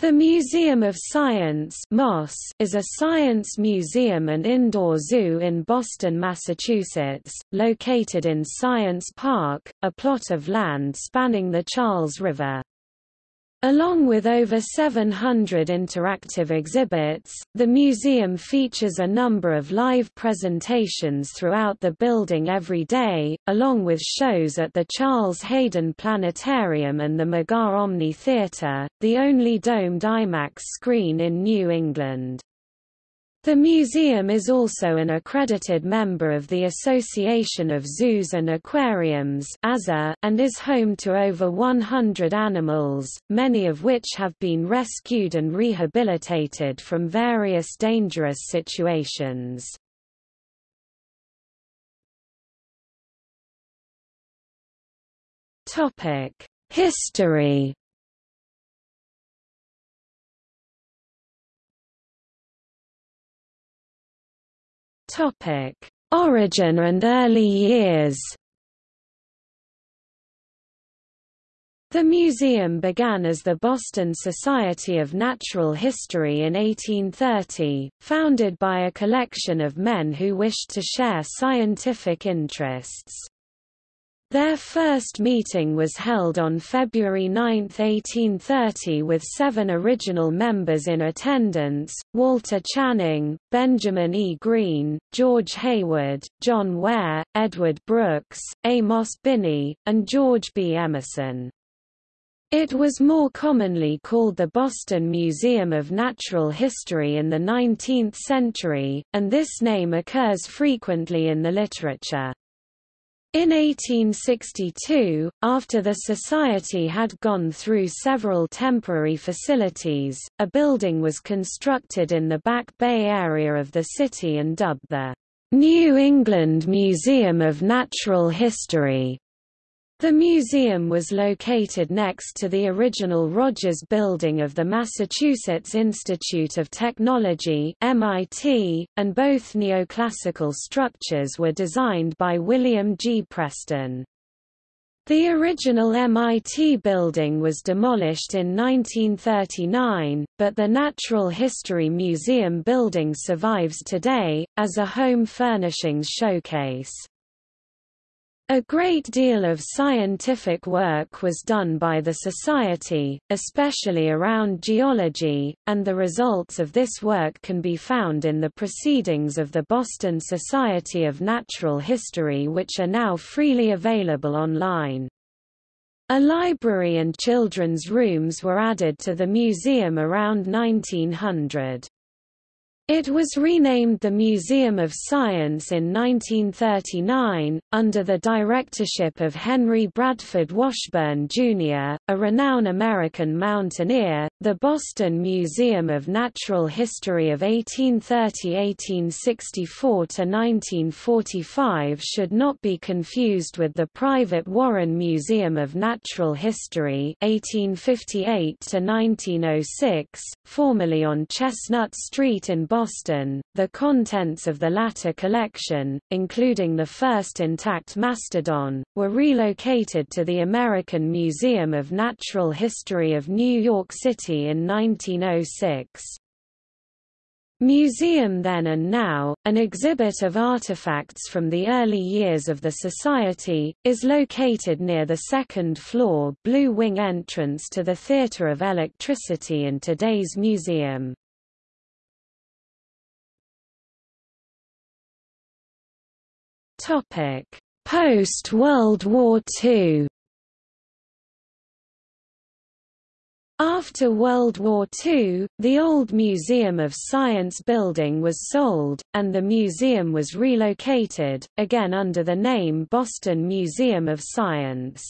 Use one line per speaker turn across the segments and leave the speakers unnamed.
The Museum of Science is a science museum and indoor zoo in Boston, Massachusetts, located in Science Park, a plot of land spanning the Charles River. Along with over 700 interactive exhibits, the museum features a number of live presentations throughout the building every day, along with shows at the Charles Hayden Planetarium and the Mugar Omni Theatre, the only domed IMAX screen in New England. The museum is also an accredited member of the Association of Zoos and Aquariums and is home to over 100 animals, many of which have been rescued and rehabilitated from various dangerous situations. History Topic: Origin and early years. The museum began as the Boston Society of Natural History in 1830, founded by a collection of men who wished to share scientific interests. Their first meeting was held on February 9, 1830 with seven original members in attendance, Walter Channing, Benjamin E. Greene, George Hayward, John Ware, Edward Brooks, Amos Binney, and George B. Emerson. It was more commonly called the Boston Museum of Natural History in the 19th century, and this name occurs frequently in the literature. In 1862, after the Society had gone through several temporary facilities, a building was constructed in the Back Bay area of the city and dubbed the New England Museum of Natural History. The museum was located next to the original Rogers Building of the Massachusetts Institute of Technology MIT, and both neoclassical structures were designed by William G. Preston. The original MIT building was demolished in 1939, but the Natural History Museum building survives today, as a home furnishings showcase. A great deal of scientific work was done by the Society, especially around geology, and the results of this work can be found in the Proceedings of the Boston Society of Natural History which are now freely available online. A library and children's rooms were added to the museum around 1900. It was renamed the Museum of Science in 1939, under the directorship of Henry Bradford Washburn, Jr., a renowned American mountaineer. The Boston Museum of Natural History of 1830–1864 to 1945 should not be confused with the private Warren Museum of Natural History 1858 to 1906, formerly on Chestnut Street in Boston Boston. The contents of the latter collection, including the first intact mastodon, were relocated to the American Museum of Natural History of New York City in 1906. Museum Then and Now, an exhibit of artifacts from the early years of the Society, is located near the second-floor Blue Wing entrance to the Theatre of Electricity in today's museum. Topic: Post-World War II. After World War II, the old Museum of Science building was sold, and the museum was relocated, again under the name Boston Museum of Science.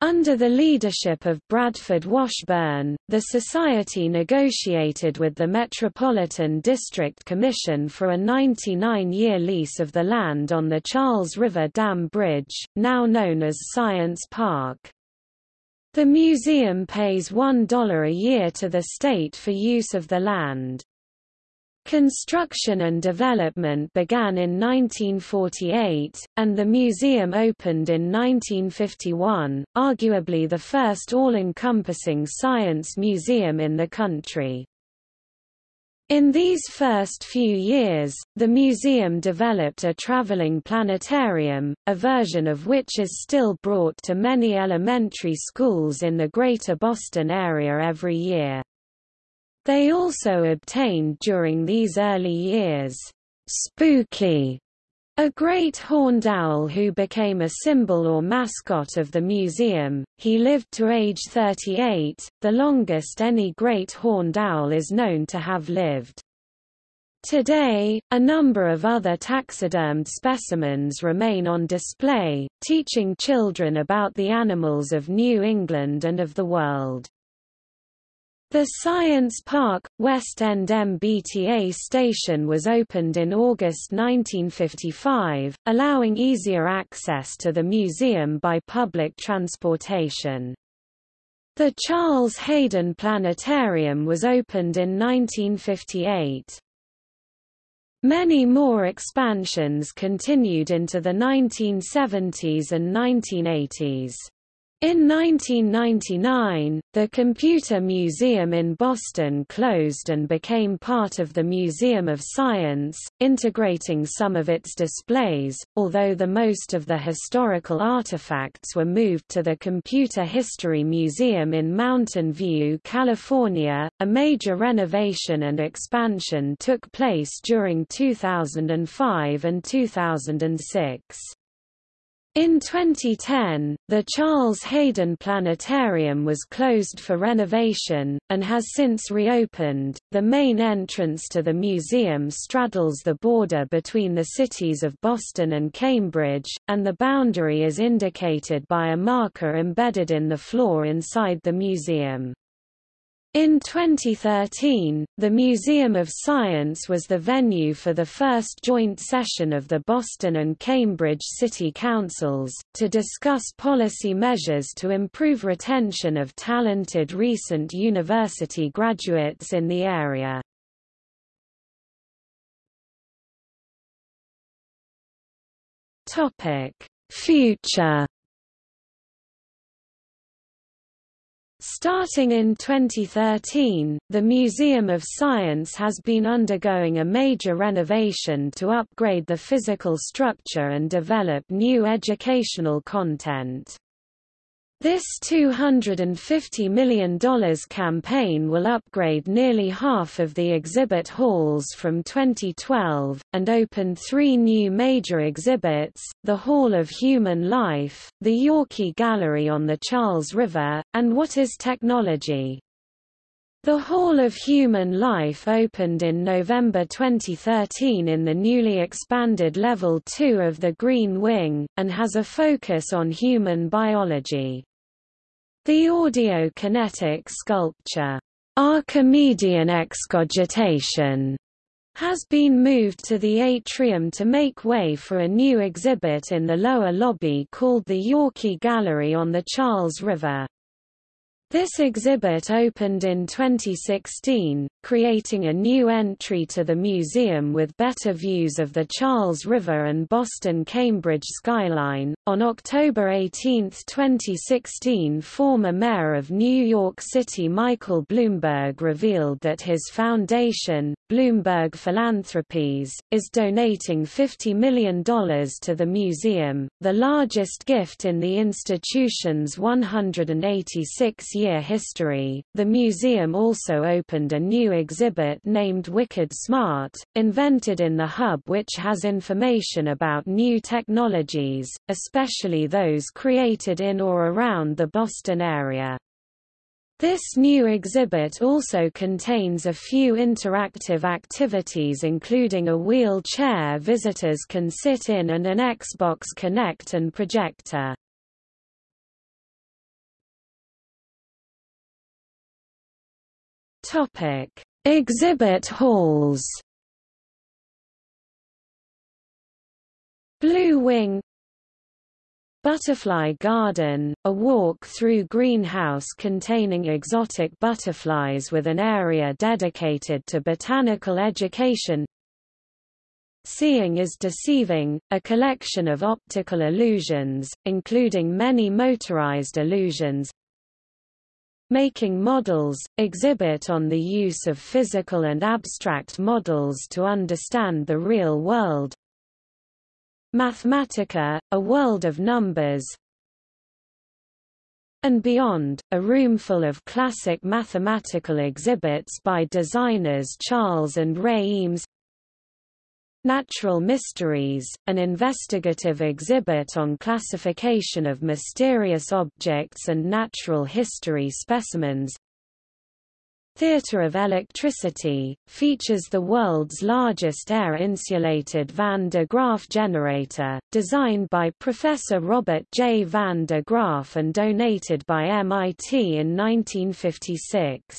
Under the leadership of Bradford Washburn, the Society negotiated with the Metropolitan District Commission for a 99-year lease of the land on the Charles River Dam Bridge, now known as Science Park. The museum pays $1 a year to the state for use of the land. Construction and development began in 1948, and the museum opened in 1951, arguably the first all-encompassing science museum in the country. In these first few years, the museum developed a traveling planetarium, a version of which is still brought to many elementary schools in the Greater Boston area every year. They also obtained during these early years, Spooky, a great horned owl who became a symbol or mascot of the museum. He lived to age 38, the longest any great horned owl is known to have lived. Today, a number of other taxidermed specimens remain on display, teaching children about the animals of New England and of the world. The Science Park, West End MBTA station was opened in August 1955, allowing easier access to the museum by public transportation. The Charles Hayden Planetarium was opened in 1958. Many more expansions continued into the 1970s and 1980s. In 1999, the Computer Museum in Boston closed and became part of the Museum of Science, integrating some of its displays, although the most of the historical artifacts were moved to the Computer History Museum in Mountain View, California. A major renovation and expansion took place during 2005 and 2006. In 2010, the Charles Hayden Planetarium was closed for renovation, and has since reopened. The main entrance to the museum straddles the border between the cities of Boston and Cambridge, and the boundary is indicated by a marker embedded in the floor inside the museum. In 2013, the Museum of Science was the venue for the first joint session of the Boston and Cambridge City Councils, to discuss policy measures to improve retention of talented recent university graduates in the area. Future Starting in 2013, the Museum of Science has been undergoing a major renovation to upgrade the physical structure and develop new educational content. This $250 million campaign will upgrade nearly half of the exhibit halls from 2012, and open three new major exhibits, the Hall of Human Life, the Yawkey Gallery on the Charles River, and What is Technology? The Hall of Human Life opened in November 2013 in the newly expanded Level 2 of the Green Wing, and has a focus on human biology. The audio-kinetic sculpture, Archimedean excogitation, has been moved to the atrium to make way for a new exhibit in the lower lobby called the Yawkey Gallery on the Charles River. This exhibit opened in 2016, creating a new entry to the museum with better views of the Charles River and Boston-Cambridge skyline. On October 18, 2016, former mayor of New York City Michael Bloomberg revealed that his foundation, Bloomberg Philanthropies, is donating $50 million to the museum, the largest gift in the institution's 186 year history. The museum also opened a new exhibit named Wicked Smart, invented in the hub which has information about new technologies, especially those created in or around the Boston area. This new exhibit also contains a few interactive activities including a wheelchair visitors can sit in and an Xbox Kinect and projector. Topic: Exhibit halls. Blue Wing. Butterfly Garden, a walk-through greenhouse containing exotic butterflies with an area dedicated to botanical education. Seeing is Deceiving, a collection of optical illusions, including many motorized illusions Making Models, exhibit on the use of physical and abstract models to understand the real world. Mathematica, a world of numbers. And beyond, a room full of classic mathematical exhibits by designers Charles and Ray Eames Natural Mysteries, an investigative exhibit on classification of mysterious objects and natural history specimens Theatre of Electricity, features the world's largest air-insulated Van de Graaff generator, designed by Professor Robert J. Van de Graaff and donated by MIT in 1956.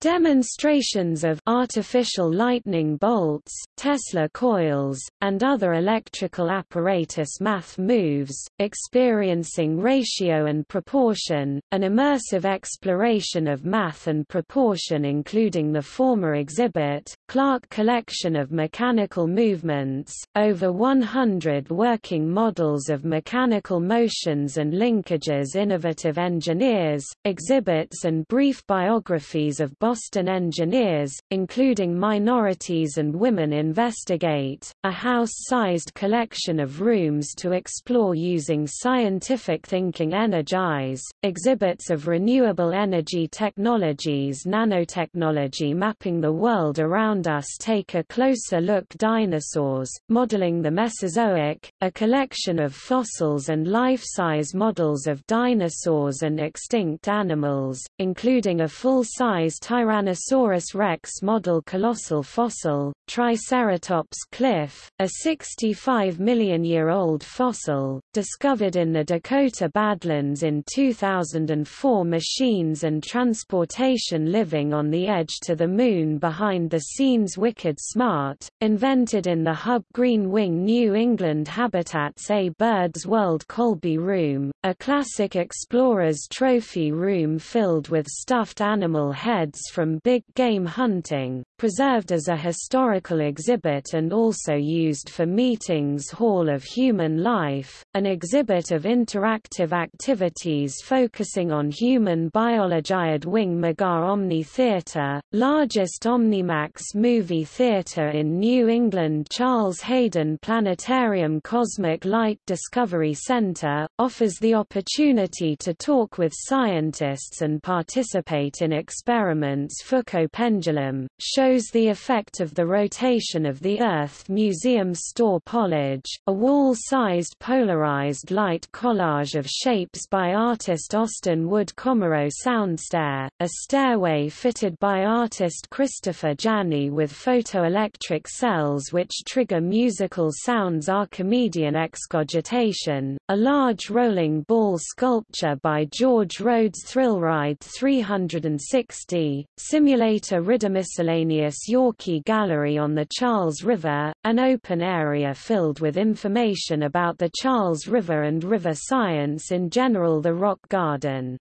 Demonstrations of artificial lightning bolts, Tesla coils, and other electrical apparatus math moves, experiencing ratio and proportion, an immersive exploration of math and proportion including the former exhibit, Clark Collection of Mechanical Movements, over 100 working models of mechanical motions and linkages innovative engineers, exhibits and brief biographies of Boston engineers, including Minorities and Women Investigate, a house-sized collection of rooms to explore using scientific thinking Energize, exhibits of renewable energy technologies nanotechnology mapping the world around us take a closer look Dinosaurs, modeling the Mesozoic, a collection of fossils and life-size models of dinosaurs and extinct animals, including a full-size Tyrannosaurus rex model colossal fossil, Triceratops cliff, a 65 million year old fossil, discovered in the Dakota Badlands in 2004 machines and transportation living on the edge to the moon behind the scenes Wicked Smart, invented in the Hub Green Wing New England Habitats A Bird's World Colby Room, a classic explorer's trophy room filled with stuffed animal heads from big game hunting, preserved as a historical exhibit and also used for meetings Hall of Human Life, an exhibit of interactive activities focusing on human biology at Wing Mugar Omni Theatre, largest Omnimax movie theatre in New England Charles Hayden Planetarium Cosmic Light Discovery Center, offers the opportunity to talk with scientists and participate in experiments Foucault pendulum, shows the effect of the rotation of the Earth Museum Store Polage, a wall-sized polarized light collage of shapes by artist Austine Wood Comarow Soundstair, a stairway fitted by artist Christopher Janney with photoelectric cells which trigger musical sounds Archimedean excogitation, a large rolling ball sculpture by George Rhodes Thrillride 360, simulator Rida Miscellaneous Yawkey Gallery on the Charles River, an open area filled with information about the Charles River and river science in general the Rock Garden.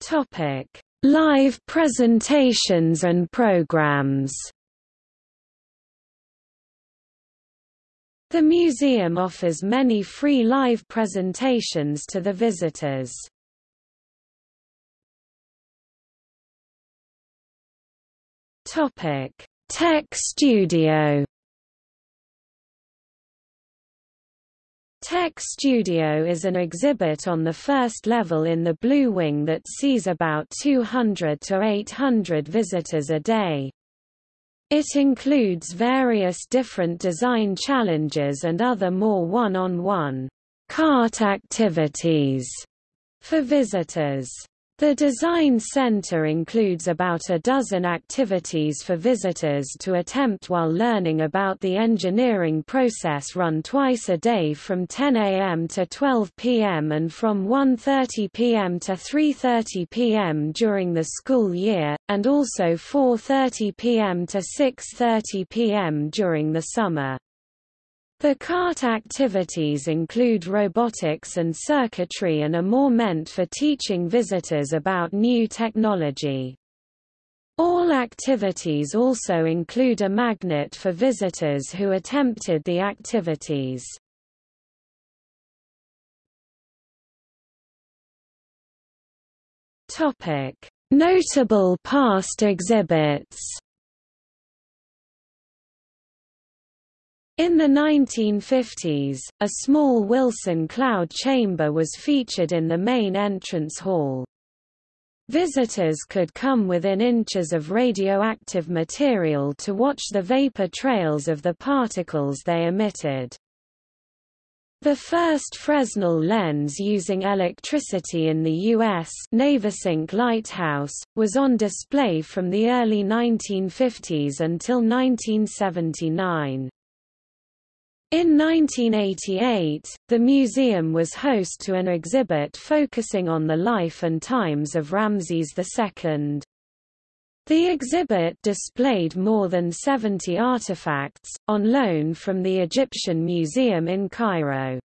Topic: Live presentations and programs. The museum offers many free live presentations to the visitors. Topic: Tech Studio. Tech Studio is an exhibit on the first level in the Blue Wing that sees about 200 to 800 visitors a day. It includes various different design challenges and other more one-on-one -on -one cart activities for visitors. The Design Center includes about a dozen activities for visitors to attempt while learning about the engineering process run twice a day from 10 a.m. to 12 p.m. and from 1.30 p.m. to 3.30 p.m. during the school year, and also 4.30 p.m. to 6.30 p.m. during the summer. The CART activities include robotics and circuitry and are more meant for teaching visitors about new technology. All activities also include a magnet for visitors who attempted the activities. Notable past exhibits. In the 1950s, a small Wilson cloud chamber was featured in the main entrance hall. Visitors could come within inches of radioactive material to watch the vapor trails of the particles they emitted. The first Fresnel lens using electricity in the U.S. Navesink Lighthouse, was on display from the early 1950s until 1979. In 1988, the museum was host to an exhibit focusing on the life and times of Ramses II. The exhibit displayed more than 70 artifacts, on loan from the Egyptian Museum in Cairo.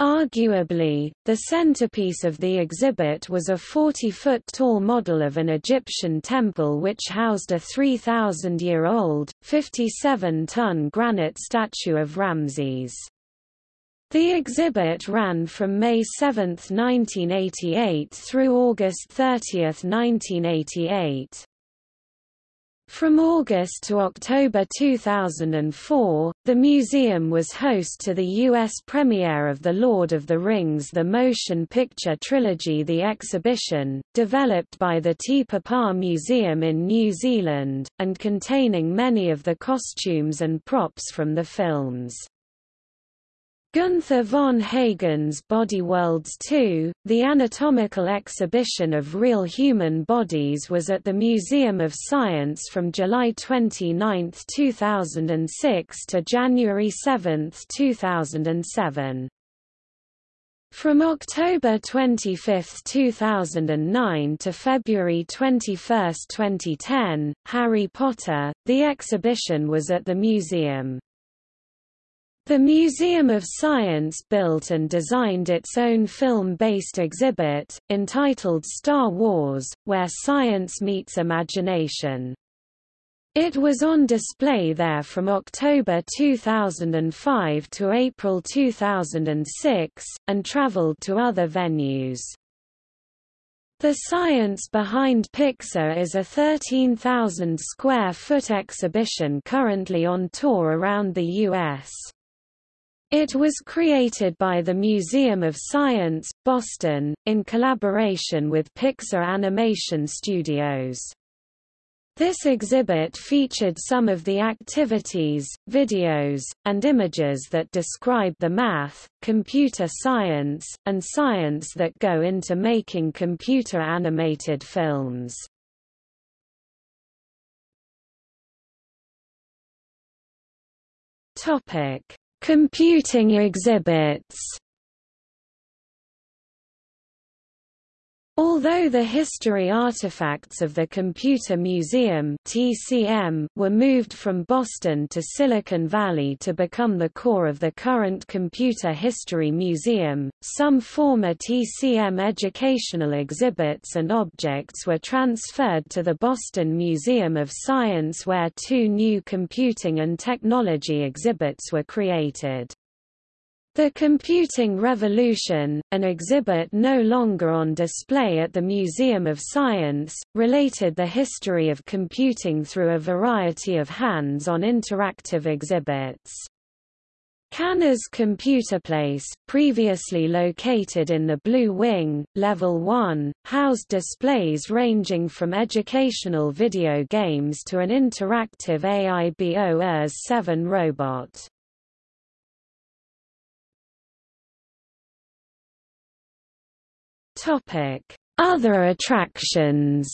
Arguably, the centerpiece of the exhibit was a 40-foot-tall model of an Egyptian temple which housed a 3,000-year-old, 57-ton granite statue of Ramses. The exhibit ran from May 7, 1988 through August 30, 1988. From August to October 2004, the museum was host to the U.S. premiere of The Lord of the Rings The Motion Picture Trilogy The exhibition, developed by the Te Papa Museum in New Zealand, and containing many of the costumes and props from the films. Gunther von Hagens Body Worlds 2, the anatomical exhibition of real human bodies was at the Museum of Science from July 29, 2006 to January 7, 2007. From October 25, 2009 to February 21, 2010, Harry Potter, the exhibition was at the museum. The Museum of Science built and designed its own film-based exhibit, entitled Star Wars, where science meets imagination. It was on display there from October 2005 to April 2006, and traveled to other venues. The Science Behind Pixar is a 13,000 square foot exhibition currently on tour around the U.S. It was created by the Museum of Science, Boston, in collaboration with Pixar Animation Studios. This exhibit featured some of the activities, videos, and images that describe the math, computer science, and science that go into making computer-animated films. Topic Computing exhibits Although the history artifacts of the Computer Museum (TCM) were moved from Boston to Silicon Valley to become the core of the current Computer History Museum, some former TCM educational exhibits and objects were transferred to the Boston Museum of Science where two new computing and technology exhibits were created. The Computing Revolution, an exhibit no longer on display at the Museum of Science, related the history of computing through a variety of hands-on interactive exhibits. Cahners Computer Place, previously located in the Blue Wing, Level 1, housed displays ranging from educational video games to an interactive AIBO ERS-7 robot. Other attractions.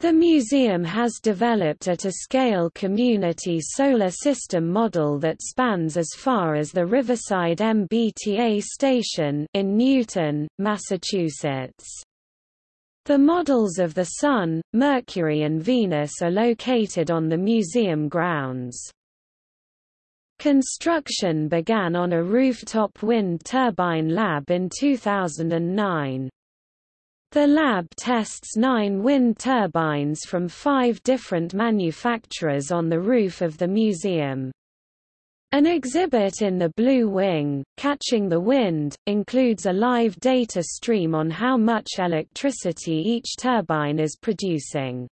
The museum has developed at a scale community solar system model that spans as far as the Riverside MBTA station in Newton, Massachusetts. The models of the Sun, Mercury and Venus are located on the museum grounds. Construction began on a rooftop wind turbine lab in 2009. The lab tests nine wind turbines from five different manufacturers on the roof of the museum. An exhibit in the Blue Wing, Catching the Wind, includes a live data stream on how much electricity each turbine is producing.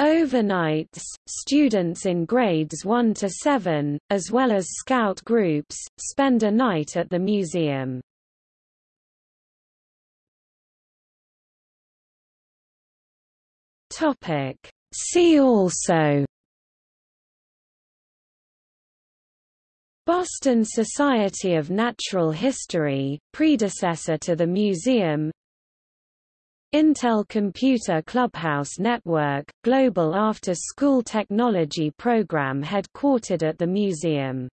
Overnights, students in grades 1 to 7, as well as scout groups, spend a night at the museum. Topic. See also Boston Society of Natural History, predecessor to the museum Intel Computer Clubhouse Network, global after-school technology program headquartered at the museum